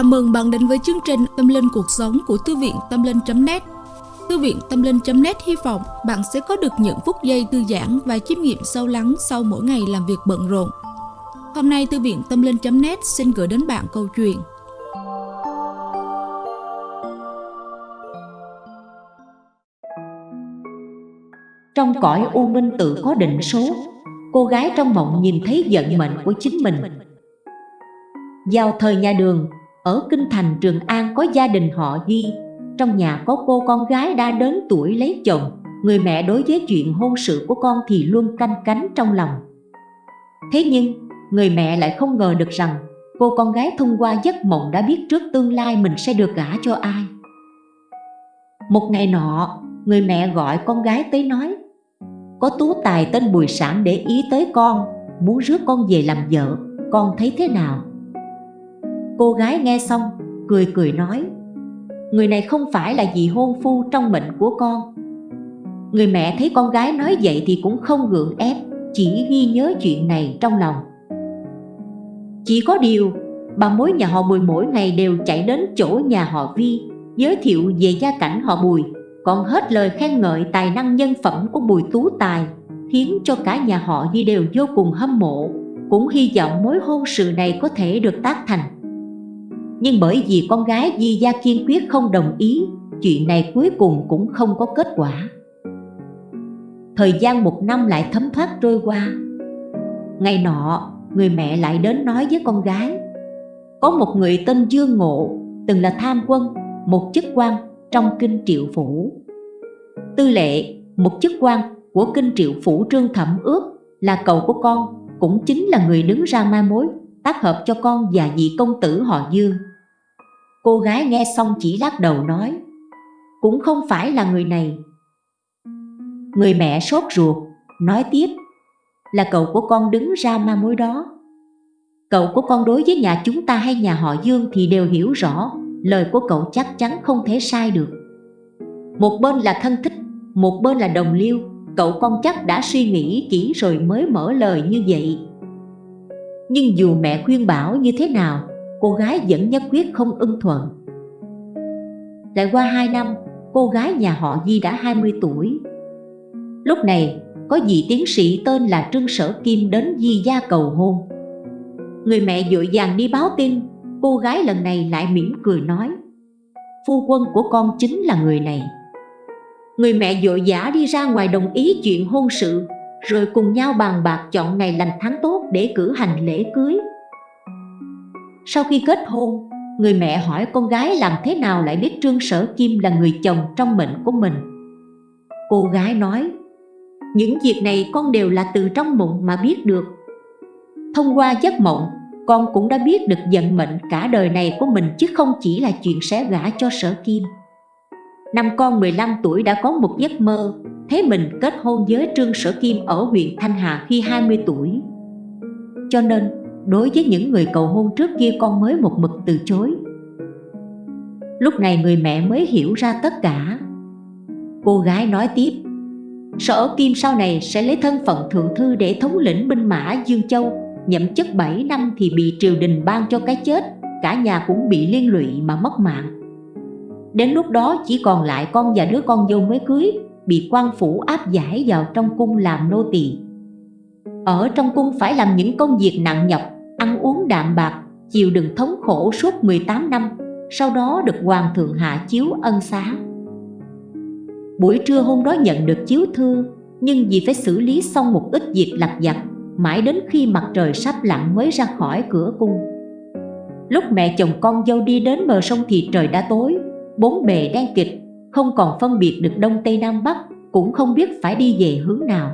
Chào mừng bạn đến với chương trình Tâm Linh Cuộc Sống của Thư viện Tâm Linh.net Thư viện Tâm Linh.net hy vọng bạn sẽ có được những phút giây thư giãn và chiêm nghiệm sâu lắng sau mỗi ngày làm việc bận rộn. Hôm nay, Thư viện Tâm Linh.net xin gửi đến bạn câu chuyện. Trong cõi u minh tự có định số, Cô gái trong mộng nhìn thấy vận mệnh của chính mình. Vào thời nhà đường ở Kinh Thành Trường An có gia đình họ Di. Trong nhà có cô con gái đã đến tuổi lấy chồng. Người mẹ đối với chuyện hôn sự của con thì luôn canh cánh trong lòng. Thế nhưng người mẹ lại không ngờ được rằng Cô con gái thông qua giấc mộng đã biết trước tương lai mình sẽ được gả cho ai. Một ngày nọ, người mẹ gọi con gái tới nói có tú tài tên Bùi Sản để ý tới con Muốn rước con về làm vợ Con thấy thế nào? Cô gái nghe xong, Cười cười nói, Người này không phải là vị hôn phu trong mệnh của con. Người mẹ thấy con gái nói vậy thì cũng không gượng ép, Chỉ ghi nhớ chuyện này trong lòng. Chỉ có điều, Bà mối nhà họ Bùi mỗi ngày đều chạy đến chỗ nhà họ Vi, Giới thiệu về gia cảnh họ Bùi, còn hết lời khen ngợi tài năng nhân phẩm của Bùi Tú Tài, khiến cho cả nhà họ vi đều vô cùng hâm mộ, cũng hy vọng mối hôn sự này có thể được tác thành nhưng bởi vì con gái Di Gia kiên quyết không đồng ý chuyện này cuối cùng cũng không có kết quả. Thời gian một năm lại thấm thoát trôi qua. Ngày nọ người mẹ lại đến nói với con gái có một người tên Dương Ngộ từng là tham quân một chức quan trong kinh triệu phủ. Tư lệ, một chức quan của kinh triệu phủ trương thẩm ước là cậu của con cũng chính là người đứng ra mai mối tác hợp cho con và vị công tử họ Dương. Cô gái nghe xong chỉ lắc đầu nói, Cũng không phải là người này. Người mẹ sốt ruột, Nói tiếp, Là cậu của con đứng ra ma mối đó. Cậu của con đối với nhà chúng ta hay nhà họ Dương thì đều hiểu rõ, lời của cậu chắc chắn không thể sai được. Một bên là thân thích, một bên là đồng liêu, cậu con chắc đã suy nghĩ kỹ rồi mới mở lời như vậy. Nhưng dù mẹ khuyên bảo như thế nào cô gái vẫn nhất quyết không ưng thuận. Lại qua 2 năm, cô gái nhà họ Di đã 20 tuổi. Lúc này, có vị tiến sĩ tên là Trương Sở Kim đến Di gia cầu hôn. Người mẹ vội vàng đi báo tin, Cô gái lần này lại mỉm cười nói, Phu quân của con chính là người này. Người mẹ vội vã đi ra ngoài đồng ý chuyện hôn sự, Rồi cùng nhau bàn bạc chọn ngày lành tháng tốt để cử hành lễ cưới. Sau khi kết hôn, Người mẹ hỏi con gái làm thế nào lại biết Trương Sở Kim là người chồng trong mệnh của mình. Cô gái nói, Những việc này con đều là từ trong mộng mà biết được. Thông qua giấc mộng, con cũng đã biết được vận mệnh cả đời này của mình chứ không chỉ là chuyện sẽ gả cho sở kim. Năm con 15 tuổi đã có một giấc mơ Thấy mình kết hôn với Trương Sở Kim ở huyện Thanh Hà khi 20 tuổi. Cho nên đối với những người cầu hôn trước kia con mới một mực từ chối. Lúc này người mẹ mới hiểu ra tất cả. Cô gái nói tiếp, Sở Kim sau này sẽ lấy thân phận thượng thư để thống lĩnh binh mã Dương Châu. Nhậm chức 7 năm thì bị triều đình ban cho cái chết, cả nhà cũng bị liên lụy mà mất mạng. Đến lúc đó chỉ còn lại con và đứa con dâu mới cưới, bị quan phủ áp giải vào trong cung làm nô tỳ ở trong cung phải làm những công việc nặng nhọc, ăn uống đạm bạc, chịu đựng thống khổ suốt 18 năm, sau đó được hoàng thượng hạ chiếu ân xá. Buổi trưa hôm đó nhận được chiếu thư, nhưng vì phải xử lý xong một ít việc lặt vặt, mãi đến khi mặt trời sắp lặn mới ra khỏi cửa cung. Lúc mẹ chồng con dâu đi đến bờ sông thì trời đã tối, bốn bề đen kịch không còn phân biệt được đông tây nam bắc, cũng không biết phải đi về hướng nào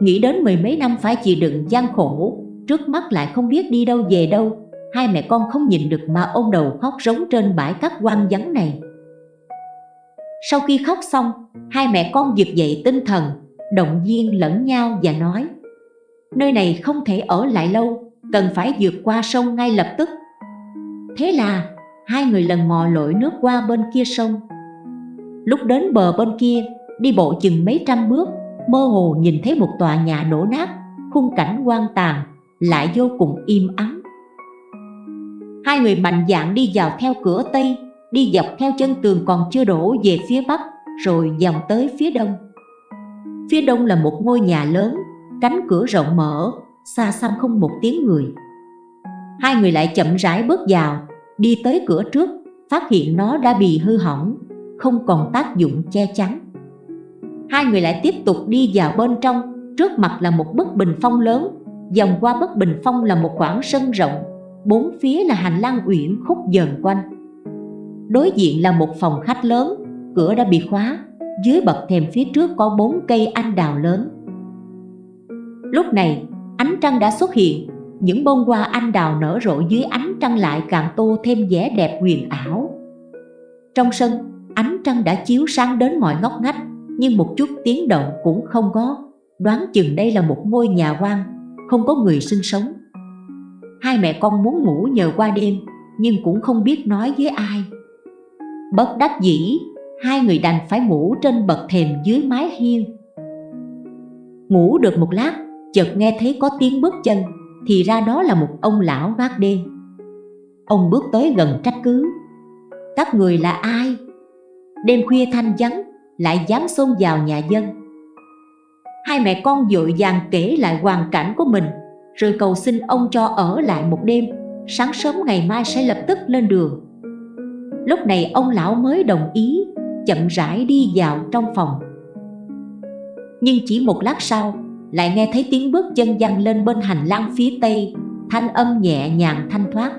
nghĩ đến mười mấy năm phải chịu đựng gian khổ, trước mắt lại không biết đi đâu về đâu. Hai mẹ con không nhìn được mà ôm đầu khóc rống trên bãi cát quang vắng này. Sau khi khóc xong, hai mẹ con giật dậy tinh thần, động viên lẫn nhau và nói, nơi này không thể ở lại lâu, cần phải vượt qua sông ngay lập tức. Thế là, hai người lần mò lội nước qua bên kia sông. Lúc đến bờ bên kia, đi bộ chừng mấy trăm bước mơ hồ nhìn thấy một tòa nhà đổ nát, khung cảnh quan tàn, lại vô cùng im ắng. Hai người mạnh dạn đi vào theo cửa Tây, Đi dọc theo chân tường còn chưa đổ về phía Bắc, Rồi dòng tới phía Đông. Phía Đông là một ngôi nhà lớn, Cánh cửa rộng mở, Xa xăm không một tiếng người. Hai người lại chậm rãi bước vào, Đi tới cửa trước, Phát hiện nó đã bị hư hỏng, Không còn tác dụng che chắn. Hai người lại tiếp tục đi vào bên trong. Trước mặt là một bức bình phong lớn Dòng qua bức bình phong là một khoảng sân rộng. Bốn phía là hành lang uyển khúc dần quanh. Đối diện là một phòng khách lớn, Cửa đã bị khóa. Dưới bậc thềm phía trước có bốn cây anh đào lớn. Lúc này, ánh trăng đã xuất hiện. Những bông hoa anh đào nở rộ dưới ánh trăng lại càng tô thêm vẻ đẹp huyền ảo. Trong sân, ánh trăng đã chiếu sáng đến mọi ngóc ngách. Nhưng một chút tiếng động cũng không có. Đoán chừng đây là một ngôi nhà quan, Không có người sinh sống. Hai mẹ con muốn ngủ nhờ qua đêm Nhưng cũng không biết nói với ai. Bất đắc dĩ Hai người đành phải ngủ trên bậc thềm dưới mái hiên. Ngủ được một lát Chợt nghe thấy có tiếng bước chân Thì ra đó là một ông lão gác đêm Ông bước tới gần trách cứ. Các người là ai? Đêm khuya thanh vắng lại dám xông vào nhà dân. Hai mẹ con dội vàng kể lại hoàn cảnh của mình, Rồi cầu xin ông cho ở lại một đêm. Sáng sớm ngày mai sẽ lập tức lên đường. Lúc này ông lão mới đồng ý, Chậm rãi đi vào trong phòng. Nhưng chỉ một lát sau, Lại nghe thấy tiếng bước chân văng lên bên hành lang phía tây, Thanh âm nhẹ nhàng thanh thoát.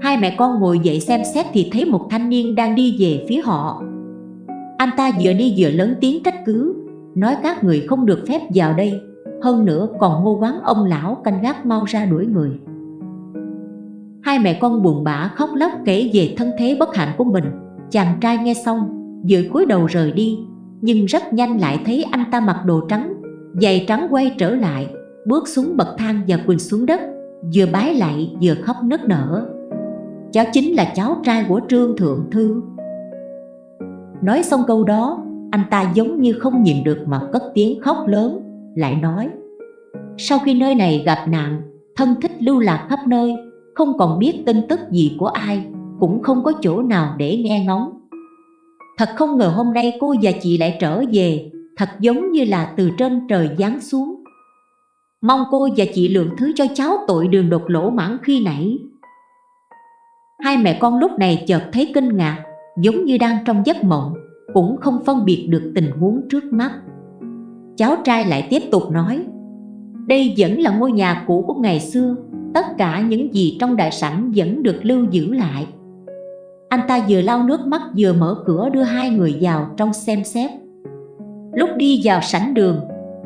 Hai mẹ con ngồi dậy xem xét thì thấy một thanh niên đang đi về phía họ. Anh ta vừa đi vừa lớn tiếng trách cứ Nói các người không được phép vào đây. Hơn nữa còn hô quán ông lão canh gác mau ra đuổi người. Hai mẹ con buồn bã khóc lóc kể về thân thế bất hạnh của mình. Chàng trai nghe xong, vừa cúi đầu rời đi Nhưng rất nhanh lại thấy anh ta mặc đồ trắng Giày trắng quay trở lại Bước xuống bậc thang và quỳ xuống đất Vừa bái lại vừa khóc nức nở. Cháu chính là cháu trai của Trương Thượng Thư. Nói xong câu đó Anh ta giống như không nhìn được mà cất tiếng khóc lớn Lại nói Sau khi nơi này gặp nạn Thân thích lưu lạc khắp nơi không còn biết tin tức gì của ai, cũng không có chỗ nào để nghe ngóng. Thật không ngờ hôm nay cô và chị lại trở về, thật giống như là từ trên trời giáng xuống. Mong cô và chị lượng thứ cho cháu tội đường đột lỗ mãn khi nãy. Hai mẹ con lúc này chợt thấy kinh ngạc, giống như đang trong giấc mộng, cũng không phân biệt được tình huống trước mắt. Cháu trai lại tiếp tục nói, đây vẫn là ngôi nhà cũ của ngày xưa, tất cả những gì trong đại sảnh vẫn được lưu giữ lại. Anh ta vừa lau nước mắt vừa mở cửa đưa hai người vào trong xem xét. Lúc đi vào sảnh đường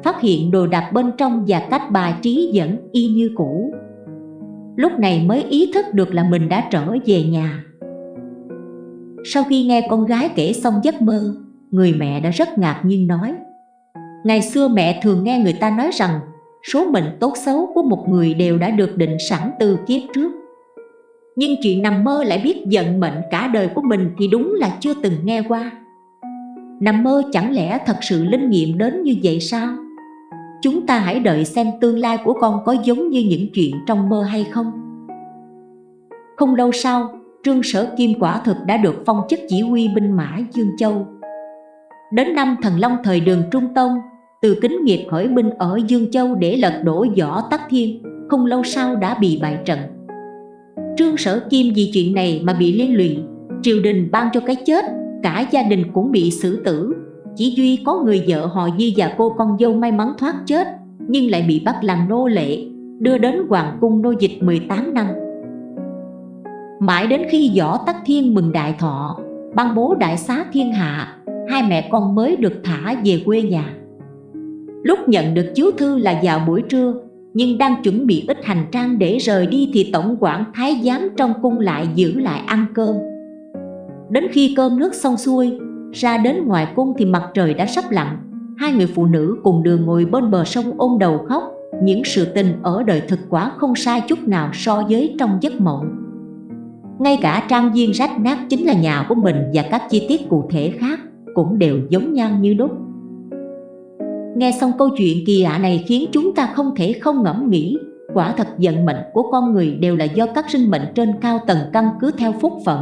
phát hiện đồ đạc bên trong và cách bài trí vẫn y như cũ. Lúc này mới ý thức được là mình đã trở về nhà sau khi nghe con gái kể xong giấc mơ, người mẹ đã rất ngạc nhiên nói, ngày xưa mẹ thường nghe người ta nói rằng, số mệnh tốt xấu của một người đều đã được định sẵn từ kiếp trước. Nhưng chuyện nằm mơ lại biết giận mệnh cả đời của mình thì đúng là chưa từng nghe qua. Nằm mơ chẳng lẽ thật sự linh nghiệm đến như vậy sao? Chúng ta hãy đợi xem tương lai của con có giống như những chuyện trong mơ hay không. Không lâu sau trương sở kim quả thực đã được phong chức chỉ huy binh mã dương châu. Đến năm thần long thời đường trung tông, từ kính nghiệp khởi binh ở Dương Châu để lật đổ võ tắc thiên, không lâu sau đã bị bại trận. Trương Sở Kim vì chuyện này mà bị liên lụy, triều đình ban cho cái chết, cả gia đình cũng bị xử tử. Chỉ duy có người vợ họ Di và cô con dâu may mắn thoát chết, nhưng lại bị bắt làm nô lệ, đưa đến hoàng cung nô dịch 18 năm mãi đến khi võ tắc thiên mừng đại thọ ban bố đại xá thiên hạ, hai mẹ con mới được thả về quê nhà. Lúc nhận được chiếu thư là vào buổi trưa, Nhưng đang chuẩn bị ít hành trang để rời đi Thì tổng quản thái giám trong cung lại giữ lại ăn cơm. Đến khi cơm nước xong xuôi, Ra đến ngoài cung thì mặt trời đã sắp lặn. Hai người phụ nữ cùng đường ngồi bên bờ sông ôm đầu khóc, Những sự tình ở đời thực quả không sai chút nào so với trong giấc mộng. Ngay cả trang viên rách nát chính là nhà của mình Và các chi tiết cụ thể khác cũng đều giống nhau như đúc Nghe xong câu chuyện kỳ lạ này khiến chúng ta không thể không ngẫm nghĩ quả thật vận mệnh của con người đều là do các sinh mệnh trên cao tầng căn cứ theo phúc phận,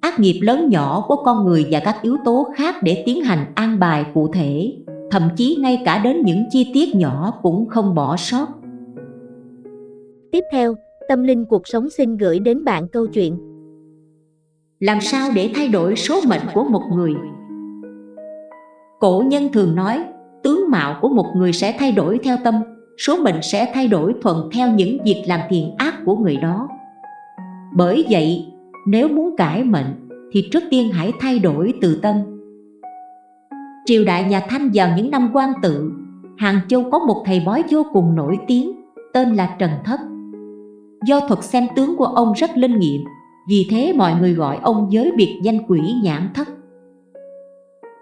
ác nghiệp lớn nhỏ của con người và các yếu tố khác để tiến hành an bài cụ thể, thậm chí ngay cả đến những chi tiết nhỏ cũng không bỏ sót. Tiếp theo, Tâm Linh Cuộc Sống xin gửi đến bạn câu chuyện Làm sao để thay đổi số mệnh của một người? Cổ nhân thường nói, tướng mạo của một người sẽ thay đổi theo tâm, số mệnh sẽ thay đổi thuận theo những việc làm thiện ác của người đó. Bởi vậy, nếu muốn cải mệnh thì trước tiên hãy thay đổi từ tâm. Triều đại nhà Thanh vào những năm quan tự, Hàng Châu có một thầy bói vô cùng nổi tiếng, tên là Trần Thất. Do thuật xem tướng của ông rất linh nghiệm, vì thế mọi người gọi ông với biệt danh quỷ nhãn thất.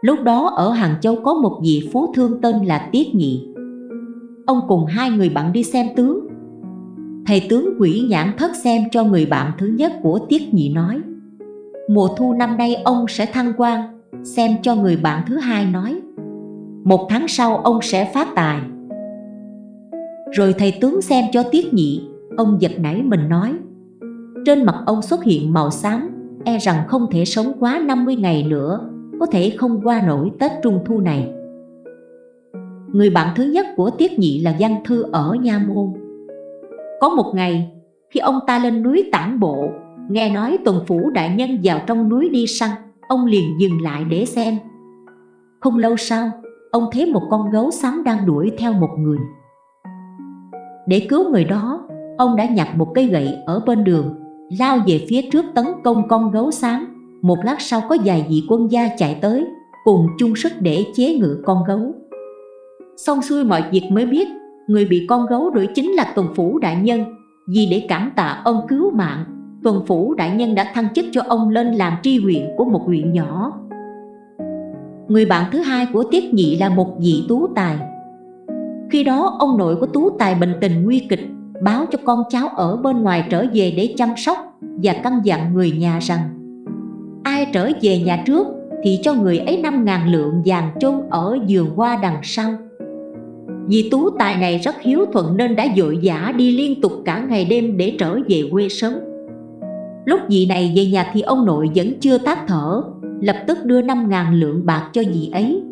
Lúc đó ở Hàng Châu có một vị phú thương tên là Tiết Nhị. Ông cùng hai người bạn đi xem tướng. Thầy tướng quỷ nhãn thất xem cho người bạn thứ nhất của Tiết Nhị nói Mùa thu năm nay ông sẽ thăng quan Xem cho người bạn thứ hai nói. Một tháng sau ông sẽ phát tài. Rồi thầy tướng xem cho Tiết Nhị Ông giật nảy mình nói Trên mặt ông xuất hiện màu xám E rằng không thể sống quá 50 ngày nữa có thể không qua nổi Tết Trung Thu này. Người bạn thứ nhất của Tiết Nhị là Văn Thư ở Nha Môn. Có một ngày, khi ông ta lên núi tản bộ, nghe nói tuần phủ đại nhân vào trong núi đi săn, ông liền dừng lại để xem. Không lâu sau, ông thấy một con gấu xám đang đuổi theo một người. Để cứu người đó, ông đã nhặt một cây gậy ở bên đường, lao về phía trước tấn công con gấu xám. Một lát sau có vài vị quân gia chạy tới Cùng chung sức để chế ngự con gấu. Xong xuôi mọi việc mới biết Người bị con gấu đuổi chính là Tuần Phủ Đại Nhân. Vì để cảm tạ ơn cứu mạng Tuần Phủ Đại Nhân đã thăng chức cho ông lên làm tri huyện của một huyện nhỏ. Người bạn thứ hai của Tiết Nhị là một vị tú tài. Khi đó ông nội của tú tài bệnh tình nguy kịch Báo cho con cháu ở bên ngoài trở về để chăm sóc Và căn dặn người nhà rằng, ai trở về nhà trước thì cho người ấy 5.000 lượng vàng chôn ở giường hoa đằng sau. Vì tú tài này rất hiếu thuận nên đã dội vã đi liên tục cả ngày đêm để trở về quê sớm. Lúc vị này về nhà thì ông nội vẫn chưa tắt thở, Lập tức đưa 5.000 lượng bạc cho vị ấy.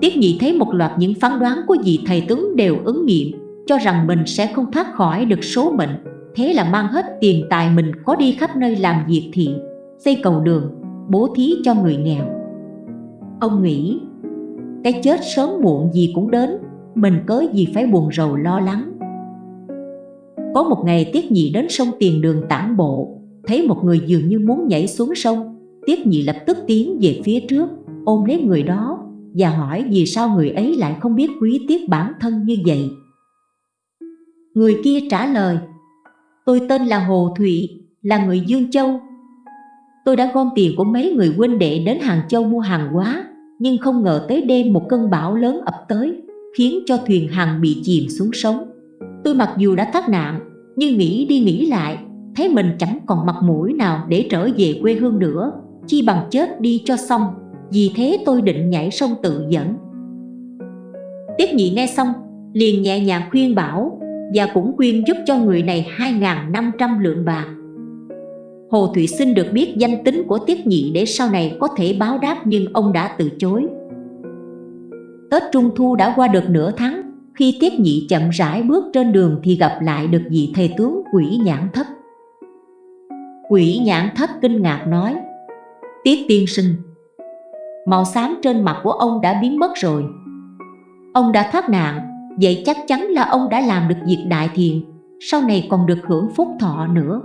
Tiết nhị thấy một loạt những phán đoán của vị thầy tướng đều ứng nghiệm. Cho rằng mình sẽ không thoát khỏi được số mệnh Thế là mang hết tiền tài mình có đi khắp nơi làm việc thiện xây cầu đường, bố thí cho người nghèo. Ông nghĩ, cái chết sớm muộn gì cũng đến, mình cớ gì phải buồn rầu lo lắng. Có một ngày Tiết Nhị đến sông Tiền Đường tản bộ, thấy một người dường như muốn nhảy xuống sông. Tiết Nhị lập tức tiến về phía trước, ôm lấy người đó và hỏi vì sao người ấy lại không biết quý tiếc bản thân như vậy. Người kia trả lời, tôi tên là Hồ Thụy, là người Dương Châu, Tôi đã gom tiền của mấy người huynh đệ đến Hàng Châu mua hàng hóa Nhưng không ngờ tới đêm một cơn bão lớn ập tới Khiến cho thuyền hàng bị chìm xuống sông. Tôi mặc dù đã thoát nạn Nhưng nghĩ đi nghĩ lại Thấy mình chẳng còn mặt mũi nào để trở về quê hương nữa Chi bằng chết đi cho xong Vì thế tôi định nhảy sông tự dẫn. Tiết nhị nghe xong Liền nhẹ nhàng khuyên bảo và cũng quyên giúp cho người này 2.500 lượng bạc Hồ Thụy xin được biết danh tính của Tiết Nhị để sau này có thể báo đáp nhưng ông đã từ chối. Tết Trung Thu đã qua được nửa tháng, khi Tiết Nhị chậm rãi bước trên đường thì gặp lại được vị thầy tướng quỷ nhãn thất. Quỷ nhãn thất kinh ngạc nói, Tiết tiên sinh, màu xám trên mặt của ông đã biến mất rồi. Ông đã thoát nạn, vậy chắc chắn là ông đã làm được việc đại thiện, sau này còn được hưởng phúc thọ nữa.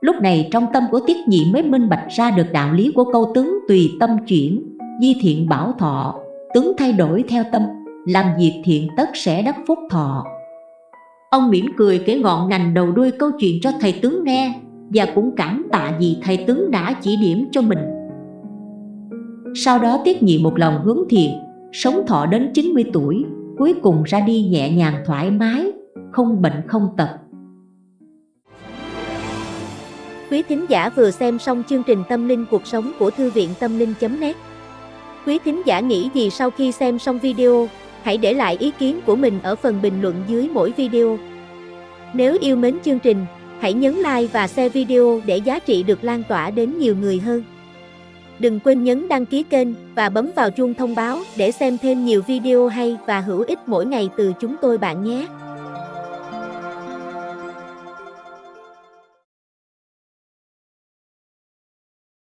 Lúc này trong tâm của Tiết Nhị mới minh bạch ra được đạo lý của câu tướng tùy tâm chuyển, di thiện bảo thọ, tướng thay đổi theo tâm, làm việc thiện tất sẽ đắc phúc thọ. Ông mỉm cười kể ngọn ngành đầu đuôi câu chuyện cho thầy tướng nghe và cũng cảm tạ vì thầy tướng đã chỉ điểm cho mình. Sau đó Tiết Nhị một lòng hướng thiện, sống thọ đến 90 tuổi, cuối cùng ra đi nhẹ nhàng thoải mái, không bệnh không tật. Quý thính giả vừa xem xong chương trình Tâm linh cuộc sống của Thư viện Tâm linh.net Quý thính giả nghĩ gì sau khi xem xong video, hãy để lại ý kiến của mình ở phần bình luận dưới mỗi video. Nếu yêu mến chương trình, hãy nhấn like và share video để giá trị được lan tỏa đến nhiều người hơn. Đừng quên nhấn đăng ký kênh và bấm vào chuông thông báo để xem thêm nhiều video hay và hữu ích mỗi ngày từ chúng tôi bạn nhé.